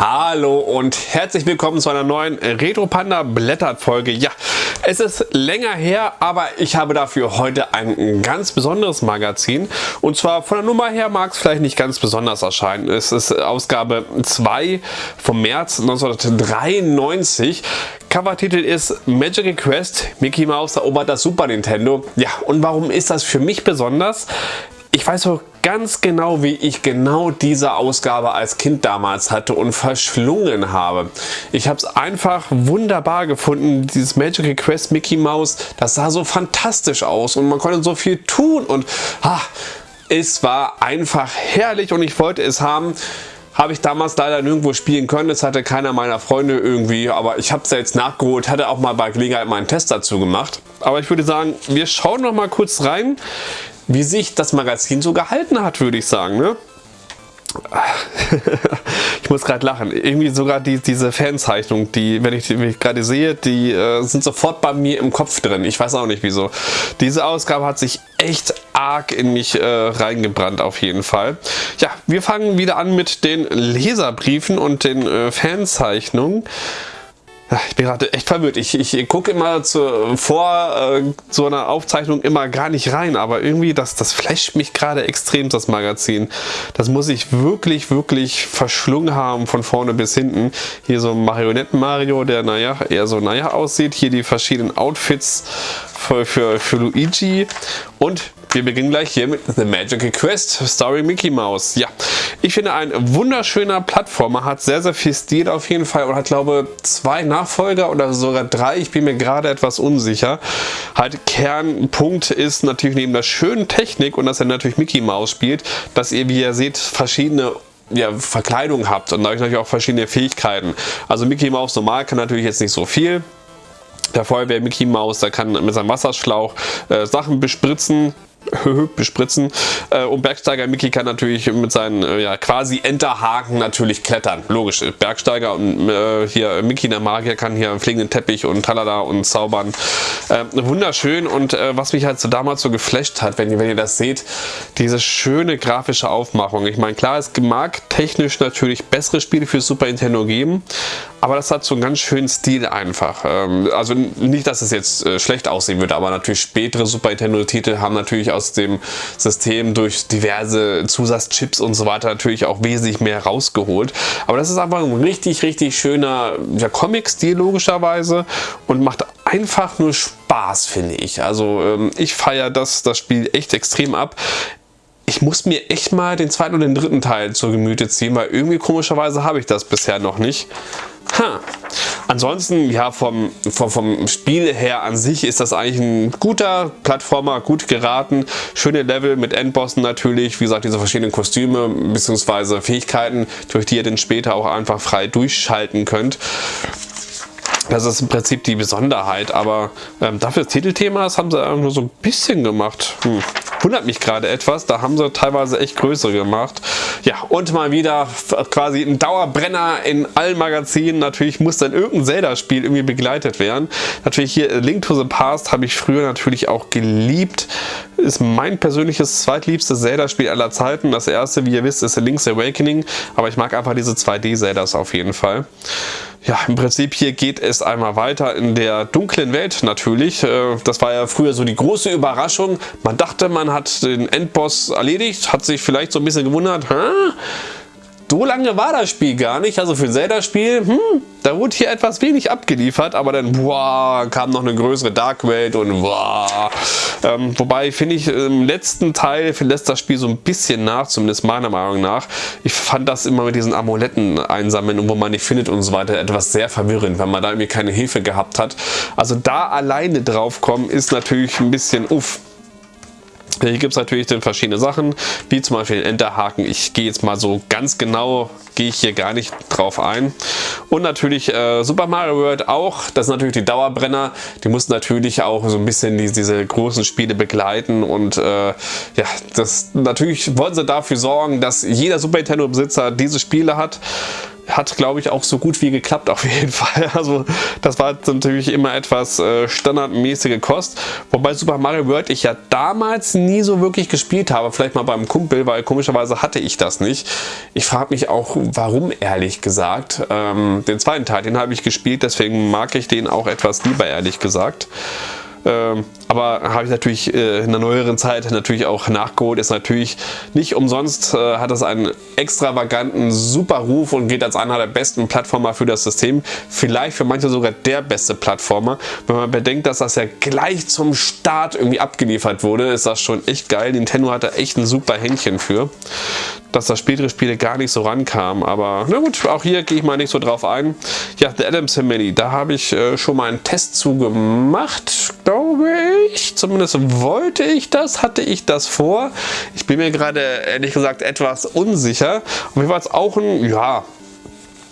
Hallo und herzlich willkommen zu einer neuen Retro Panda Blättert Folge. Ja, es ist länger her, aber ich habe dafür heute ein ganz besonderes Magazin. Und zwar von der Nummer her mag es vielleicht nicht ganz besonders erscheinen. Es ist Ausgabe 2 vom März 1993. Covertitel ist Magic Quest, Mickey Mouse erobert das Super Nintendo. Ja, und warum ist das für mich besonders? Ich weiß so ganz genau, wie ich genau diese Ausgabe als Kind damals hatte und verschlungen habe. Ich habe es einfach wunderbar gefunden, dieses Magic Quest Mickey Mouse, das sah so fantastisch aus und man konnte so viel tun und ah, es war einfach herrlich und ich wollte es haben. Habe ich damals leider nirgendwo spielen können, das hatte keiner meiner Freunde irgendwie, aber ich habe es jetzt nachgeholt, hatte auch mal bei Gelegenheit meinen Test dazu gemacht. Aber ich würde sagen, wir schauen noch mal kurz rein wie sich das Magazin so gehalten hat, würde ich sagen. Ne? ich muss gerade lachen. Irgendwie sogar die, diese Fanzeichnung, die, wenn ich die gerade sehe, die äh, sind sofort bei mir im Kopf drin. Ich weiß auch nicht wieso. Diese Ausgabe hat sich echt arg in mich äh, reingebrannt auf jeden Fall. Ja, wir fangen wieder an mit den Leserbriefen und den äh, Fanzeichnungen. Ich bin gerade echt verwirrt. Ich, ich gucke immer zu, vor äh, so einer Aufzeichnung immer gar nicht rein, aber irgendwie, das, das flasht mich gerade extrem, das Magazin. Das muss ich wirklich, wirklich verschlungen haben von vorne bis hinten. Hier so ein Marionetten-Mario, der naja, eher so naja aussieht. Hier die verschiedenen Outfits für, für, für Luigi und wir beginnen gleich hier mit The Magical Quest Story Mickey Mouse. Ja, ich finde ein wunderschöner Plattformer, hat sehr, sehr viel Stil auf jeden Fall und hat, glaube zwei Nachfolger oder sogar drei. Ich bin mir gerade etwas unsicher. Halt Kernpunkt ist natürlich neben der schönen Technik und dass er natürlich Mickey Mouse spielt, dass ihr, wie ihr seht, verschiedene ja, Verkleidung habt und dadurch natürlich auch verschiedene Fähigkeiten. Also Mickey Mouse normal kann natürlich jetzt nicht so viel, der Feuerwehr Mickey Mouse, der kann mit seinem Wasserschlauch äh, Sachen bespritzen, bespritzen. Äh, und Bergsteiger Mickey kann natürlich mit seinen äh, ja, quasi Enterhaken natürlich klettern. Logisch. Bergsteiger und äh, hier Mickey der Magier kann hier einen fliegenden Teppich und talala und zaubern. Äh, wunderschön und äh, was mich halt so damals so geflasht hat, wenn ihr, wenn ihr das seht, diese schöne grafische Aufmachung. Ich meine, klar, es mag technisch natürlich bessere Spiele für Super Nintendo geben, aber das hat so einen ganz schönen Stil einfach. Ähm, also nicht, dass es jetzt äh, schlecht aussehen würde, aber natürlich spätere Super Nintendo Titel haben natürlich aus dem System durch diverse Zusatzchips und so weiter natürlich auch wesentlich mehr rausgeholt. Aber das ist einfach ein richtig, richtig schöner ja, Comic-Stil logischerweise und macht einfach nur Spaß, finde ich. Also ähm, ich feiere das, das Spiel echt extrem ab ich muss mir echt mal den zweiten und den dritten Teil zur Gemüte ziehen, weil irgendwie komischerweise habe ich das bisher noch nicht. Ha. Ansonsten, ja, vom, vom, vom Spiel her an sich ist das eigentlich ein guter Plattformer, gut geraten. Schöne Level mit Endbossen natürlich, wie gesagt, diese verschiedenen Kostüme bzw. Fähigkeiten, durch die ihr dann später auch einfach frei durchschalten könnt. Das ist im Prinzip die Besonderheit, aber ähm, dafür das Titelthema, das haben sie nur so ein bisschen gemacht. Hm. Wundert mich gerade etwas, da haben sie teilweise echt größere gemacht. Ja, und mal wieder quasi ein Dauerbrenner in allen Magazinen. Natürlich muss dann irgendein Zelda-Spiel irgendwie begleitet werden. Natürlich hier Link to the Past habe ich früher natürlich auch geliebt. Ist mein persönliches zweitliebstes Zelda-Spiel aller Zeiten. Das erste, wie ihr wisst, ist Link's Awakening, aber ich mag einfach diese 2D-Zeldas auf jeden Fall. Ja, im Prinzip hier geht es einmal weiter in der dunklen Welt natürlich. Äh, das war ja früher so die große Überraschung. Man dachte, man hat den Endboss erledigt, hat sich vielleicht so ein bisschen gewundert, Hä? So lange war das Spiel gar nicht. Also für ein Zelda-Spiel, hm, da wurde hier etwas wenig abgeliefert, aber dann boah, kam noch eine größere Dark Welt und boah. Ähm, wobei finde ich im letzten Teil lässt das Spiel so ein bisschen nach, zumindest meiner Meinung nach. Ich fand das immer mit diesen Amuletten einsammeln und wo man nicht findet und so weiter etwas sehr verwirrend, wenn man da irgendwie keine Hilfe gehabt hat. Also da alleine drauf kommen ist natürlich ein bisschen uff. Hier gibt es natürlich dann verschiedene Sachen, wie zum Beispiel den Enterhaken. Ich gehe jetzt mal so ganz genau, gehe ich hier gar nicht drauf ein. Und natürlich äh, Super Mario World auch, das sind natürlich die Dauerbrenner. Die muss natürlich auch so ein bisschen die, diese großen Spiele begleiten. Und äh, ja, das natürlich wollen sie dafür sorgen, dass jeder Super Nintendo Besitzer diese Spiele hat. Hat, glaube ich, auch so gut wie geklappt auf jeden Fall. Also das war natürlich immer etwas äh, standardmäßige Kost. Wobei Super Mario World ich ja damals nie so wirklich gespielt habe. Vielleicht mal beim Kumpel, weil komischerweise hatte ich das nicht. Ich frage mich auch, warum ehrlich gesagt. Ähm, den zweiten Teil, den habe ich gespielt, deswegen mag ich den auch etwas lieber ehrlich gesagt. Ähm, aber habe ich natürlich äh, in der neueren Zeit natürlich auch nachgeholt. Ist natürlich nicht umsonst, äh, hat es einen extravaganten, super Ruf und geht als einer der besten Plattformer für das System. Vielleicht für manche sogar der beste Plattformer. Wenn man bedenkt, dass das ja gleich zum Start irgendwie abgeliefert wurde, ist das schon echt geil. Nintendo hat da echt ein super Händchen für dass das spätere Spiele gar nicht so rankam. Aber na gut, auch hier gehe ich mal nicht so drauf ein. Ja, The Adams Family, da habe ich äh, schon mal einen Test zu gemacht, glaube ich. Zumindest wollte ich das, hatte ich das vor. Ich bin mir gerade ehrlich gesagt etwas unsicher. Und mir war es auch ein, ja,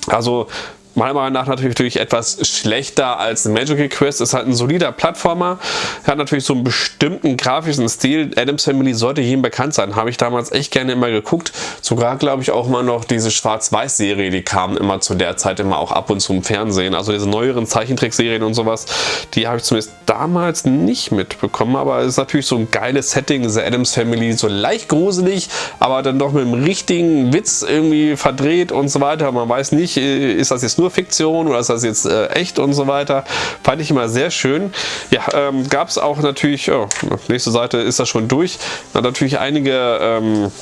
also meiner Meinung nach natürlich etwas schlechter als Magical Quest. Ist halt ein solider Plattformer. Hat natürlich so einen bestimmten grafischen Stil. Adams Family sollte jedem bekannt sein. Habe ich damals echt gerne immer geguckt. Sogar glaube ich auch mal noch diese Schwarz-Weiß-Serie, die kam immer zu der Zeit immer auch ab und zu im Fernsehen. Also diese neueren Zeichentrickserien und sowas, die habe ich zumindest damals nicht mitbekommen. Aber es ist natürlich so ein geiles Setting, diese Adams Family, so leicht gruselig, aber dann doch mit einem richtigen Witz irgendwie verdreht und so weiter. Man weiß nicht, äh, ist das jetzt nur nur Fiktion oder ist das jetzt äh, echt und so weiter. Fand ich immer sehr schön. Ja, ähm, gab es auch natürlich, oh, nächste Seite ist das schon durch, natürlich einige ähm,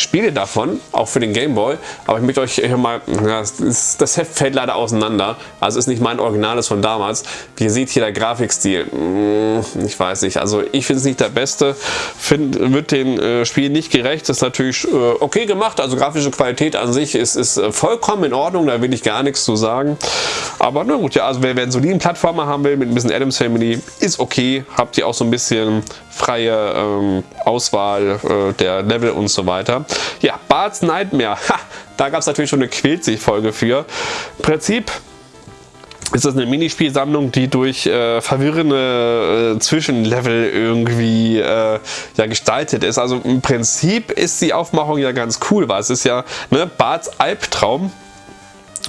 Spiele davon, auch für den Game Boy, aber ich möchte euch hier mal, ja, das Heft fällt leider auseinander, also ist nicht mein Originales von damals. Wie ihr seht hier der Grafikstil, hm, ich weiß nicht, also ich finde es nicht der beste, find, wird den äh, Spiel nicht gerecht, ist natürlich äh, okay gemacht, also grafische Qualität an sich ist, ist äh, vollkommen in Ordnung, da will ich gar nichts zu sagen, aber na gut, ja, also wer, wer einen soliden Plattformer haben will, mit ein bisschen Adams Family, ist okay, habt ihr auch so ein bisschen freie ähm, Auswahl äh, der Level und so weiter. Ja, Bart's Nightmare. Ha, da gab es natürlich schon eine Quält-sich-Folge für. Im Prinzip ist das eine Minispielsammlung, die durch äh, verwirrende äh, Zwischenlevel irgendwie äh, ja, gestaltet ist. Also im Prinzip ist die Aufmachung ja ganz cool, weil es ist ja ne, Barts Albtraum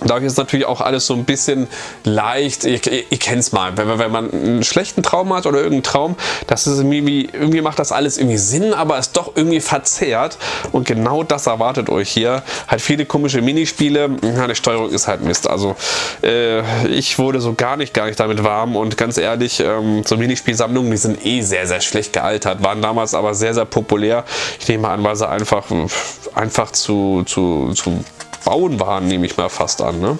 Dadurch ist natürlich auch alles so ein bisschen leicht, ihr, ihr, ihr kennt es mal, wenn, wenn, man einen schlechten Traum hat oder irgendeinen Traum, das ist irgendwie, irgendwie macht das alles irgendwie Sinn, aber ist doch irgendwie verzerrt. Und genau das erwartet euch hier. Halt viele komische Minispiele, ja, die Steuerung ist halt Mist, also äh, ich wurde so gar nicht, gar nicht damit warm. Und ganz ehrlich, ähm, so Minispielsammlungen, die sind eh sehr, sehr schlecht gealtert, waren damals aber sehr, sehr populär. Ich nehme an, weil sie einfach, einfach zu, zu, zu bauen waren, nehme ich mal fast an. Ne?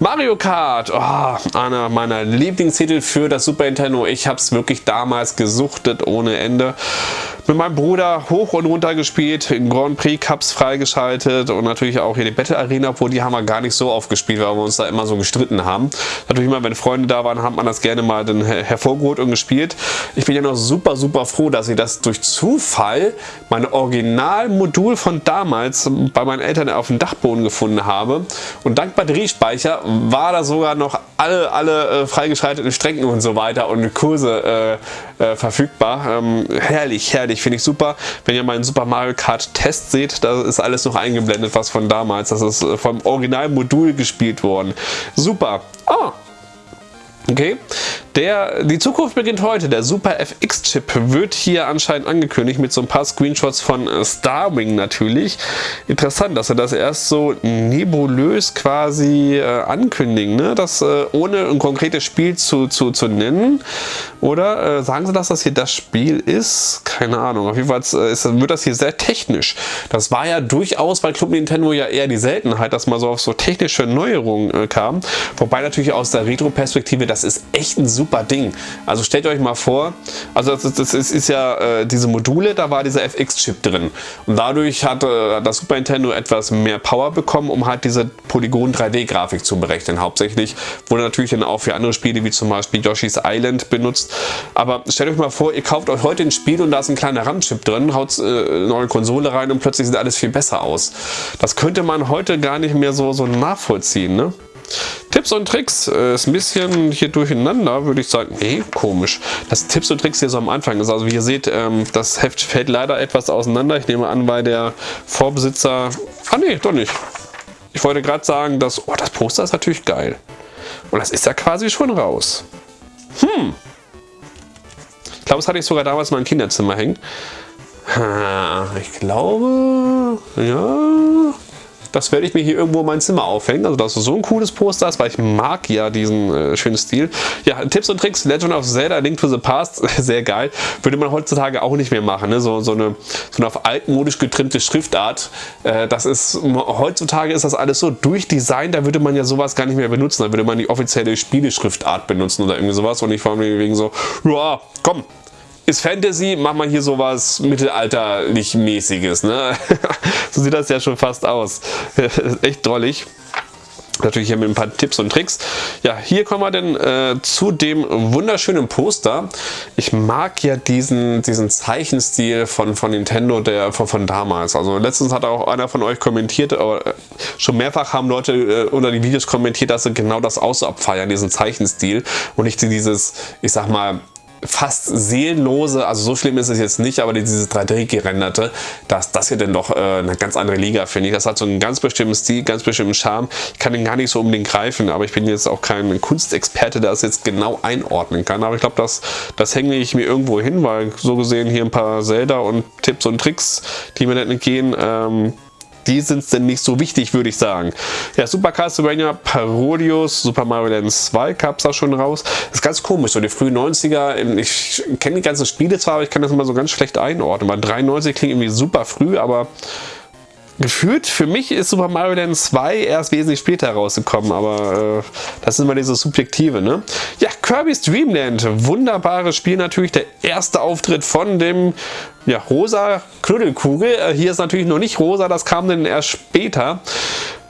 Mario Kart, oh, einer meiner Lieblingstitel für das Super Nintendo. Ich habe es wirklich damals gesuchtet ohne Ende mit meinem Bruder hoch und runter gespielt, Grand Prix Cups freigeschaltet und natürlich auch hier die Battle Arena, obwohl die haben wir gar nicht so oft gespielt, weil wir uns da immer so gestritten haben. Natürlich immer, wenn Freunde da waren, hat man das gerne mal dann hervorgeholt und gespielt. Ich bin ja noch super, super froh, dass ich das durch Zufall, mein Originalmodul von damals bei meinen Eltern auf dem Dachboden gefunden habe. Und dank Batteriespeicher war da sogar noch alle, alle äh, freigeschalteten Strecken und so weiter und Kurse äh, äh, verfügbar. Ähm, herrlich, herrlich fertig. Finde ich super. Wenn ihr meinen Super Mario Kart Test seht, da ist alles noch eingeblendet, was von damals. Das ist äh, vom Originalmodul gespielt worden. Super. Ah, Okay, der, die Zukunft beginnt heute. Der Super FX-Chip wird hier anscheinend angekündigt mit so ein paar Screenshots von äh, Starwing natürlich. Interessant, dass sie das erst so nebulös quasi äh, ankündigen, ne? das äh, ohne ein konkretes Spiel zu, zu, zu nennen. Oder äh, sagen sie, dass das hier das Spiel ist? Keine Ahnung. Auf jeden Fall äh, ist, wird das hier sehr technisch. Das war ja durchaus bei Club Nintendo ja eher die Seltenheit, dass man so auf so technische Neuerungen äh, kam. Wobei natürlich aus der Retro-Perspektive das ist echt ein super Ding. Also stellt euch mal vor, also das, ist, das ist, ist ja äh, diese Module, da war dieser FX-Chip drin. Und dadurch hat äh, das Super Nintendo etwas mehr Power bekommen, um halt diese Polygon-3D-Grafik zu berechnen. Hauptsächlich wurde natürlich dann auch für andere Spiele, wie zum Beispiel Yoshi's Island benutzt. Aber stellt euch mal vor, ihr kauft euch heute ein Spiel und da ist ein kleiner RAM-Chip drin, haut äh, eine neue Konsole rein und plötzlich sieht alles viel besser aus. Das könnte man heute gar nicht mehr so, so nachvollziehen. Ne? Tipps und Tricks äh, ist ein bisschen hier durcheinander, würde ich sagen. Nee, komisch. Das Tipps und Tricks hier so am Anfang ist. Also wie ihr seht, ähm, das Heft fällt leider etwas auseinander. Ich nehme an, weil der Vorbesitzer... Ah nee, doch nicht. ich wollte gerade sagen, dass, oh, das Poster ist natürlich geil. Und das ist ja quasi schon raus. Hm. Ich glaube, das hatte ich sogar damals in meinem Kinderzimmer hängen. Ich glaube, ja, das werde ich mir hier irgendwo in mein Zimmer aufhängen. Also dass so ein cooles Poster hast, weil ich mag ja diesen äh, schönen Stil. Ja, Tipps und Tricks, Legend of Zelda, Link to the Past, sehr geil. Würde man heutzutage auch nicht mehr machen. Ne? So, so, eine, so eine auf altmodisch getrimmte Schriftart. Äh, das ist, heutzutage ist das alles so durchdesignt, da würde man ja sowas gar nicht mehr benutzen. Da würde man die offizielle Spieleschriftart benutzen oder irgendwie sowas. Und ich war mir wegen so, ja, komm, ist Fantasy, macht man hier sowas mittelalterlich mäßiges. Ne? so sieht das ja schon fast aus. Echt drollig. Natürlich hier mit ein paar Tipps und Tricks. Ja, hier kommen wir denn äh, zu dem wunderschönen Poster. Ich mag ja diesen, diesen Zeichenstil von, von Nintendo der, von, von damals. Also letztens hat auch einer von euch kommentiert, aber äh, schon mehrfach haben Leute äh, unter die Videos kommentiert, dass sie genau das auch so abfeiern, diesen Zeichenstil. Und nicht dieses, ich sag mal, fast seelenlose, also so schlimm ist es jetzt nicht, aber dieses 3D-gerenderte, dass das hier denn doch äh, eine ganz andere Liga, finde ich. Das hat so einen ganz bestimmten Stil, ganz bestimmten Charme. Ich kann den gar nicht so unbedingt greifen, aber ich bin jetzt auch kein Kunstexperte, der das jetzt genau einordnen kann. Aber ich glaube, das, das hänge ich mir irgendwo hin, weil so gesehen hier ein paar Zelda und Tipps und Tricks, die mir nicht entgehen, ähm, die sind denn nicht so wichtig, würde ich sagen. Ja, Super Castlevania Parodius, Super Mario Land 2 gab es da schon raus. Das ist ganz komisch, so die frühen 90er, ich kenne die ganzen Spiele zwar, aber ich kann das immer so ganz schlecht einordnen, weil 93 klingt irgendwie super früh, aber gefühlt, für mich ist Super Mario Land 2 erst wesentlich später rausgekommen, aber äh, das ist immer dieses Subjektive, ne? Ja, Kirby's Dream Land, wunderbares Spiel natürlich, der erste Auftritt von dem ja, rosa Knuddelkugel. Äh, hier ist natürlich noch nicht rosa, das kam dann erst später.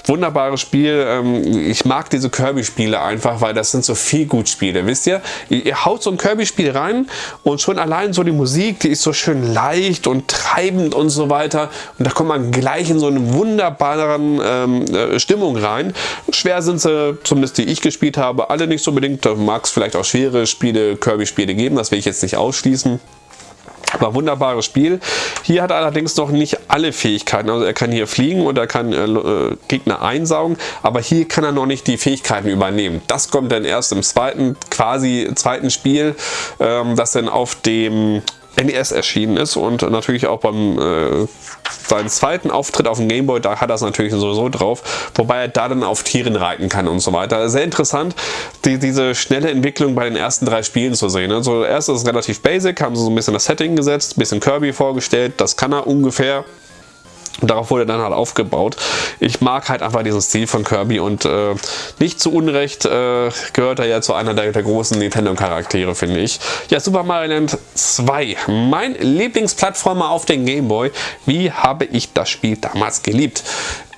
Wunderbares Spiel. Ähm, ich mag diese Kirby-Spiele einfach, weil das sind so viel gut Spiele. Wisst ihr? Ihr haut so ein Kirby-Spiel rein und schon allein so die Musik, die ist so schön leicht und treibend und so weiter. Und da kommt man gleich in so eine wunderbaren ähm, äh, Stimmung rein. Schwer sind sie, zumindest die ich gespielt habe, alle nicht so unbedingt. Da mag es vielleicht auch schwere Spiele, Kirby-Spiele geben. Das will ich jetzt nicht ausschließen. Aber wunderbares Spiel. Hier hat er allerdings noch nicht alle Fähigkeiten. Also er kann hier fliegen und er kann äh, äh, Gegner einsaugen, aber hier kann er noch nicht die Fähigkeiten übernehmen. Das kommt dann erst im zweiten, quasi zweiten Spiel, ähm, das dann auf dem NES erschienen ist und natürlich auch beim äh, seinen zweiten Auftritt auf dem Gameboy, da hat er es natürlich sowieso drauf, wobei er da dann auf Tieren reiten kann und so weiter. Sehr interessant, die, diese schnelle Entwicklung bei den ersten drei Spielen zu sehen. Also erstes ist relativ basic, haben sie so ein bisschen das Setting gesetzt, ein bisschen Kirby vorgestellt, das kann er ungefähr. Darauf wurde dann halt aufgebaut. Ich mag halt einfach diesen Stil von Kirby und äh, nicht zu Unrecht äh, gehört er ja zu einer der, der großen Nintendo-Charaktere, finde ich. Ja, Super Mario Land 2. Mein Lieblingsplattformer auf den Game Boy. Wie habe ich das Spiel damals geliebt?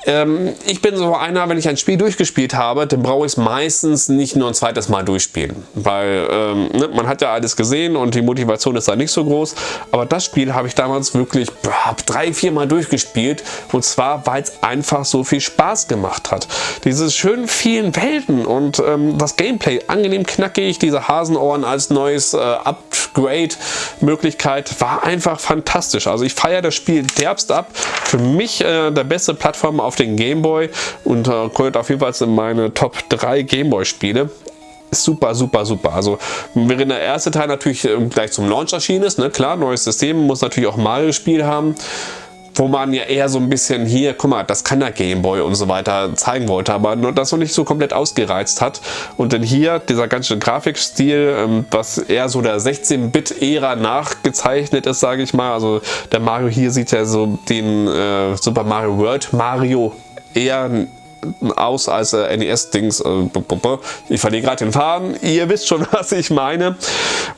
Ähm, ich bin so einer, wenn ich ein Spiel durchgespielt habe, dann brauche ich es meistens nicht nur ein zweites Mal durchspielen. Weil ähm, ne, man hat ja alles gesehen und die Motivation ist da nicht so groß. Aber das Spiel habe ich damals wirklich boah, drei, vier Mal durchgespielt. Und zwar, weil es einfach so viel Spaß gemacht hat. Diese schönen vielen Welten und ähm, das Gameplay angenehm knackig, diese Hasenohren als neues äh, Upgrade-Möglichkeit war einfach fantastisch. Also ich feiere das Spiel derbst ab. Für mich äh, der beste Plattform auf den Gameboy und äh, gehört auf jeden Fall in meine Top 3 Gameboy-Spiele super, super, super. Also während der erste Teil natürlich äh, gleich zum Launch erschienen ist, ne? klar, neues System, muss natürlich auch Mario-Spiel haben, wo man ja eher so ein bisschen hier, guck mal, das kann der Gameboy und so weiter zeigen wollte, aber nur das noch nicht so komplett ausgereizt hat. Und dann hier dieser ganze Grafikstil, ähm, was eher so der 16-Bit-Ära nachgezeichnet ist, sage ich mal. Also der Mario hier sieht ja so den äh, Super Mario World Mario eher aus als äh, NES-Dings. Äh, ich verliere gerade den Faden. Ihr wisst schon, was ich meine.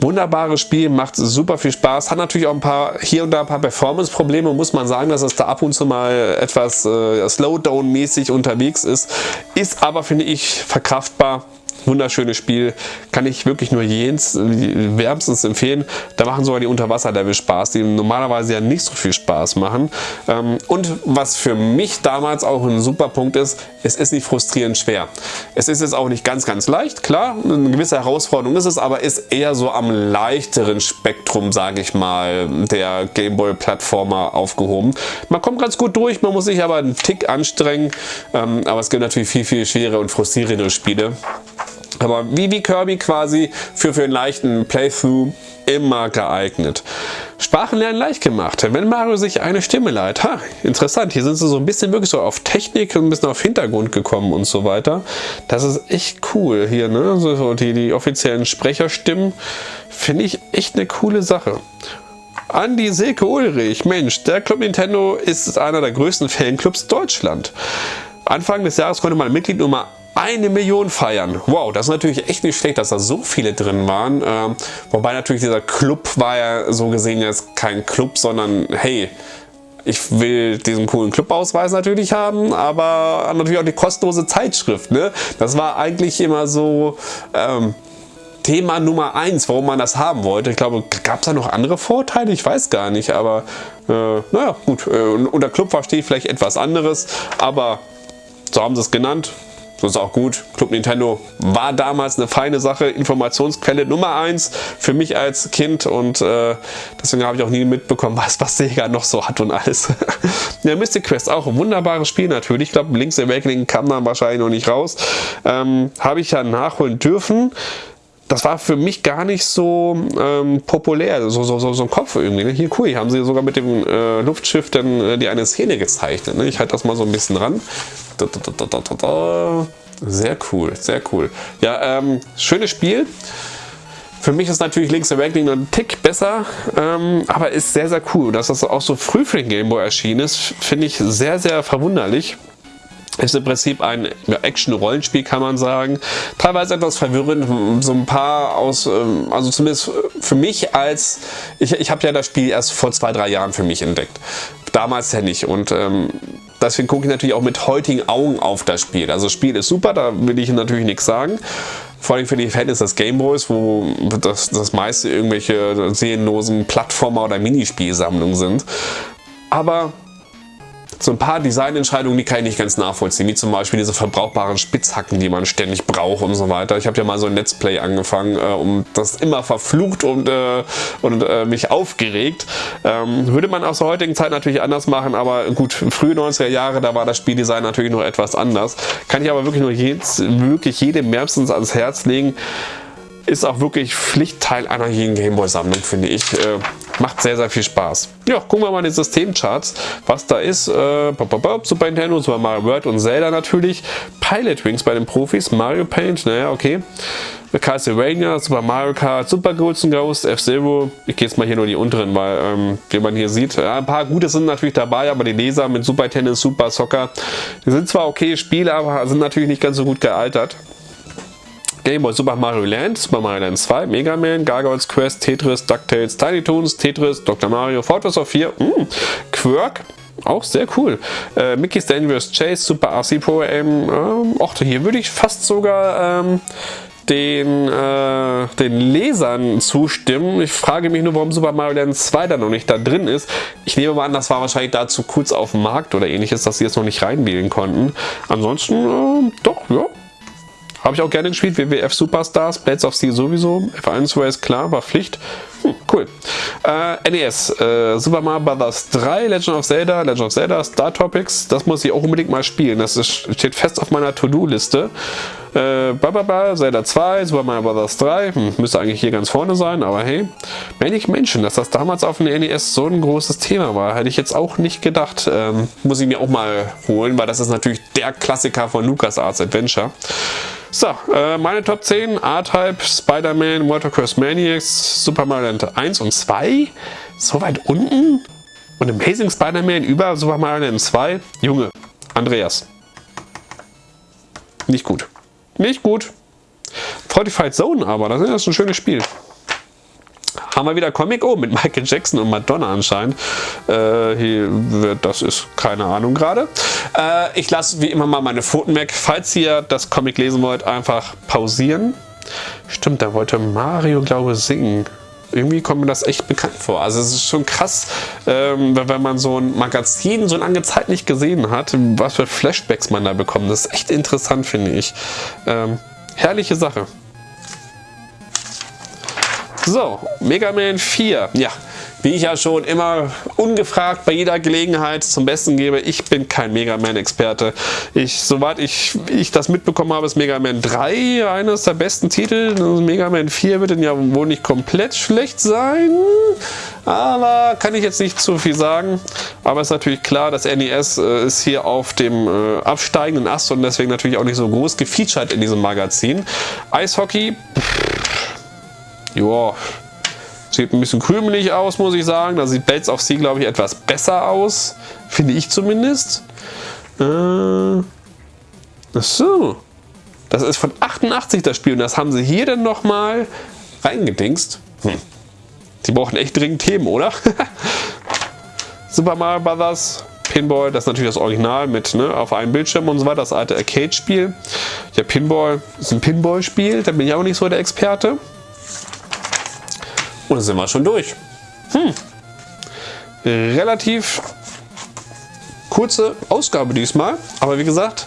Wunderbares Spiel, macht super viel Spaß. Hat natürlich auch ein paar hier und da ein paar Performance-Probleme. Muss man sagen, dass es da ab und zu mal etwas äh, Slowdown-mäßig unterwegs ist. Ist aber, finde ich, verkraftbar wunderschönes Spiel, kann ich wirklich nur jens, wärmstens empfehlen. Da machen sogar die Unterwasserlevel Spaß, die normalerweise ja nicht so viel Spaß machen. Ähm, und was für mich damals auch ein super Punkt ist, es ist nicht frustrierend schwer. Es ist jetzt auch nicht ganz, ganz leicht, klar, eine gewisse Herausforderung ist es, aber ist eher so am leichteren Spektrum, sage ich mal, der Gameboy-Plattformer aufgehoben. Man kommt ganz gut durch, man muss sich aber einen Tick anstrengen, ähm, aber es gibt natürlich viel, viel schwere und frustrierende Spiele. Aber wie, wie Kirby quasi für, für einen leichten Playthrough immer geeignet. Sprachenlernen leicht gemacht. Wenn Mario sich eine Stimme leiht, ha, interessant, hier sind sie so ein bisschen wirklich so auf Technik und ein bisschen auf Hintergrund gekommen und so weiter. Das ist echt cool hier, ne? So, die, die offiziellen Sprecherstimmen finde ich echt eine coole Sache. Andi Silke Ulrich, Mensch, der Club Nintendo ist einer der größten Fanclubs Deutschland. Anfang des Jahres konnte man Mitglied Nummer eine Million feiern. Wow, das ist natürlich echt nicht schlecht, dass da so viele drin waren. Ähm, wobei natürlich dieser Club war ja so gesehen jetzt kein Club, sondern hey, ich will diesen coolen Clubausweis natürlich haben, aber natürlich auch die kostenlose Zeitschrift. Ne? Das war eigentlich immer so ähm, Thema Nummer eins, warum man das haben wollte. Ich glaube, gab es da noch andere Vorteile? Ich weiß gar nicht, aber äh, naja, gut. Äh, unter Club verstehe ich vielleicht etwas anderes, aber so haben sie es genannt. Das ist auch gut. Club Nintendo war damals eine feine Sache, Informationsquelle Nummer 1 für mich als Kind und äh, deswegen habe ich auch nie mitbekommen, was, was Sega noch so hat und alles. ja, Mystic Quest, auch ein wunderbares Spiel natürlich. Ich glaube, Link's Awakening kam dann wahrscheinlich noch nicht raus. Ähm, habe ich ja nachholen dürfen das war für mich gar nicht so ähm, populär, so, so, so, so ein Kopf irgendwie. Ne? Hier cool, hier haben sie sogar mit dem äh, Luftschiff dann äh, die eine Szene gezeichnet. Ne? Ich halte das mal so ein bisschen ran. Da, da, da, sehr cool, sehr cool. Ja, ähm, schönes Spiel. Für mich ist natürlich Link's Awakening ein Tick besser, ähm, aber ist sehr, sehr cool. Dass das auch so früh für den Game Boy erschienen ist, finde ich sehr, sehr verwunderlich. Ist im Prinzip ein Action-Rollenspiel, kann man sagen. Teilweise etwas verwirrend, so ein paar aus, ähm, also zumindest für mich als, ich, ich habe ja das Spiel erst vor zwei, drei Jahren für mich entdeckt. Damals ja nicht und ähm, deswegen gucke ich natürlich auch mit heutigen Augen auf das Spiel. Also das Spiel ist super, da will ich natürlich nichts sagen. Vor allem für die Fans des Gameboys, wo das, das meiste irgendwelche seelenlosen Plattformer oder Minispielsammlungen sind. Aber so ein paar Designentscheidungen, die kann ich nicht ganz nachvollziehen, wie zum Beispiel diese verbrauchbaren Spitzhacken, die man ständig braucht und so weiter. Ich habe ja mal so ein Let's Play angefangen äh, und das immer verflucht und, äh, und äh, mich aufgeregt. Ähm, würde man aus der heutigen Zeit natürlich anders machen, aber gut, frühe 90er Jahre, da war das Spieldesign natürlich noch etwas anders. Kann ich aber wirklich nur jedes, wirklich jedem wärmstens ans Herz legen. Ist auch wirklich Pflichtteil einer jeden Gameboy-Sammlung, finde ich. Macht sehr, sehr viel Spaß. Ja, gucken wir mal in die Systemcharts, was da ist. Äh, Super Nintendo, Super Mario World und Zelda natürlich. Pilot Wings bei den Profis, Mario Paint, naja, okay. Castlevania, Super Mario Kart, Super Ghosts Ghost, F-Zero. Ich gehe jetzt mal hier nur die unteren, weil, ähm, wie man hier sieht, ja, ein paar gute sind natürlich dabei, aber die Leser mit Super Tennis, Super Soccer, die sind zwar okay Spiele, aber sind natürlich nicht ganz so gut gealtert. Game Boy Super Mario Land, Super Mario Land 2, Mega Man, Gargoyles Quest, Tetris, DuckTales, Tiny Toons, Tetris, Dr. Mario, Fortress of 4, mm, Quirk, auch sehr cool. Äh, Mickey's Dangerous Chase, Super RC Pro AM. Ähm, hier würde ich fast sogar ähm, den, äh, den Lesern zustimmen. Ich frage mich nur, warum Super Mario Land 2 da noch nicht da drin ist. Ich nehme mal an, das war wahrscheinlich dazu kurz auf dem Markt oder ähnliches, dass sie jetzt noch nicht reinwählen konnten. Ansonsten, äh, doch, ja, habe ich auch gerne gespielt. WWF Superstars, Blades of Steel sowieso. F1 Race, klar, war Pflicht. Hm, cool. Äh, NES, äh, Super Mario Bros. 3, Legend of Zelda, Legend of Zelda, Star Topics. Das muss ich auch unbedingt mal spielen. Das ist, steht fest auf meiner To-Do-Liste. Äh, Bababa, Zelda 2, Super Mario Bros. 3. Hm, müsste eigentlich hier ganz vorne sein, aber hey. Manic Menschen, dass das damals auf dem NES so ein großes Thema war, hätte ich jetzt auch nicht gedacht. Ähm, muss ich mir auch mal holen, weil das ist natürlich der Klassiker von LucasArts Adventure. So, äh, meine Top 10, R-Type, Spider-Man, Watercross Maniacs, Super Mario Land 1 und 2. So weit unten? Und Amazing Spider-Man über Super Mario Land 2? Junge, Andreas. Nicht gut. Nicht gut. Fortified Zone aber, das ist ein schönes Spiel. haben wir wieder Comic. Oh, mit Michael Jackson und Madonna anscheinend. Äh, hier, das ist keine Ahnung gerade. Äh, ich lasse wie immer mal meine Pfoten weg. Falls ihr das Comic lesen wollt, einfach pausieren. Stimmt, da wollte Mario, glaube ich, singen irgendwie kommt mir das echt bekannt vor. Also es ist schon krass, ähm, wenn man so ein Magazin so lange Zeit nicht gesehen hat, was für Flashbacks man da bekommt. Das ist echt interessant, finde ich. Ähm, herrliche Sache. So, Mega Man 4. Ja, wie ich ja schon immer ungefragt bei jeder Gelegenheit zum Besten gebe, ich bin kein Mega Man-Experte. Ich, soweit ich, ich das mitbekommen habe, ist Mega Man 3 eines der besten Titel. Mega Man 4 wird dann ja wohl nicht komplett schlecht sein, aber kann ich jetzt nicht zu viel sagen. Aber ist natürlich klar, das NES äh, ist hier auf dem äh, absteigenden Ast und deswegen natürlich auch nicht so groß gefeatured in diesem Magazin. Eishockey, ja, Sieht ein bisschen krümelig aus, muss ich sagen. Da sieht Bates of Sea, glaube ich, etwas besser aus. Finde ich zumindest. Äh, so. Das ist von 88 das Spiel und das haben sie hier dann nochmal reingedingst. Hm. Die brauchen echt dringend Themen, oder? Super Mario Brothers, Pinball, das ist natürlich das Original mit ne, auf einem Bildschirm und so weiter, das alte Arcade-Spiel. Ja, Pinball ist ein Pinball-Spiel, da bin ich auch nicht so der Experte. Und sind wir schon durch. Hm. Relativ kurze Ausgabe diesmal. Aber wie gesagt,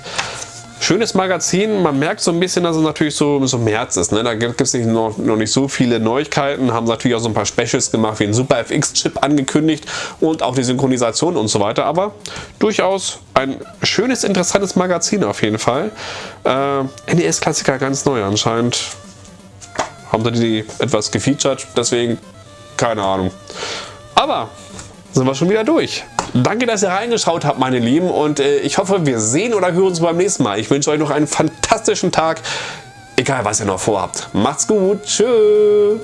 schönes Magazin. Man merkt so ein bisschen, dass es natürlich so, so März ist. Ne? Da gibt es noch, noch nicht so viele Neuigkeiten. Haben natürlich auch so ein paar Specials gemacht, wie ein Super FX-Chip angekündigt und auch die Synchronisation und so weiter. Aber durchaus ein schönes, interessantes Magazin auf jeden Fall. Äh, NES-Klassiker ganz neu anscheinend haben sie die etwas gefeatured, deswegen keine Ahnung. Aber sind wir schon wieder durch. Danke, dass ihr reingeschaut habt, meine Lieben. Und äh, ich hoffe, wir sehen oder hören uns beim nächsten Mal. Ich wünsche euch noch einen fantastischen Tag. Egal, was ihr noch vorhabt. Macht's gut. Tschüss.